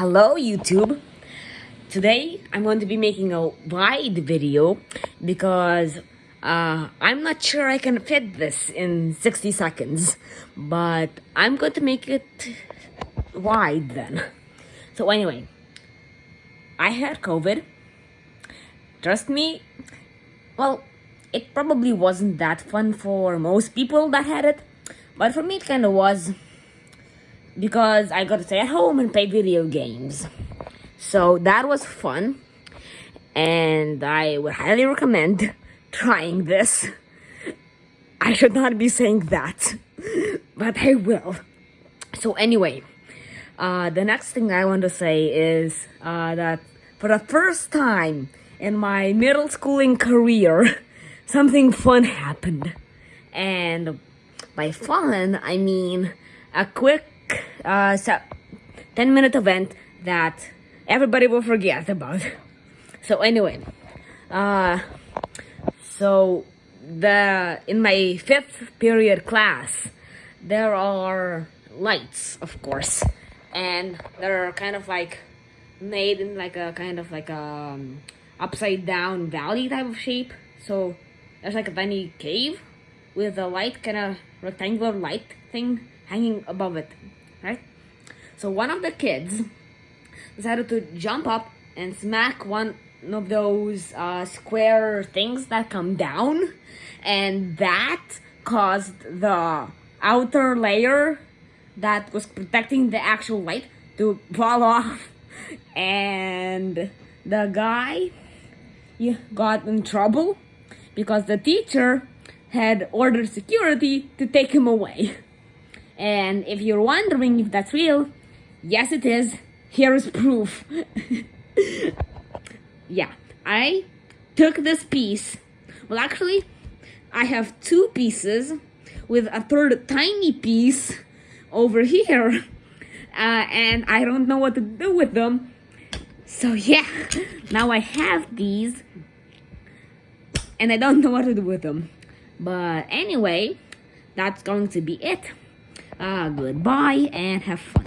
Hello YouTube! Today I'm going to be making a wide video because uh, I'm not sure I can fit this in 60 seconds but I'm going to make it wide then. So anyway, I had COVID. Trust me, well, it probably wasn't that fun for most people that had it but for me it kind of was because I got to stay at home and play video games. So that was fun. And I would highly recommend trying this. I should not be saying that, but I will. So anyway, uh, the next thing I want to say is uh, that for the first time in my middle schooling career, something fun happened. And by fun, I mean a quick uh, 10 minute event that everybody will forget about. So anyway, uh, so the in my fifth period class, there are lights, of course, and they're kind of like made in like a kind of like a um, upside down valley type of shape. So there's like a tiny cave with a light, kind of rectangular light thing hanging above it right? So one of the kids decided to jump up and smack one of those uh, square things that come down and that caused the outer layer that was protecting the actual light to fall off and the guy got in trouble because the teacher had ordered security to take him away. And if you're wondering if that's real, yes it is. Here is proof. yeah, I took this piece. Well, actually, I have two pieces with a third tiny piece over here. Uh, and I don't know what to do with them. So yeah, now I have these and I don't know what to do with them. But anyway, that's going to be it uh, goodbye and have fun.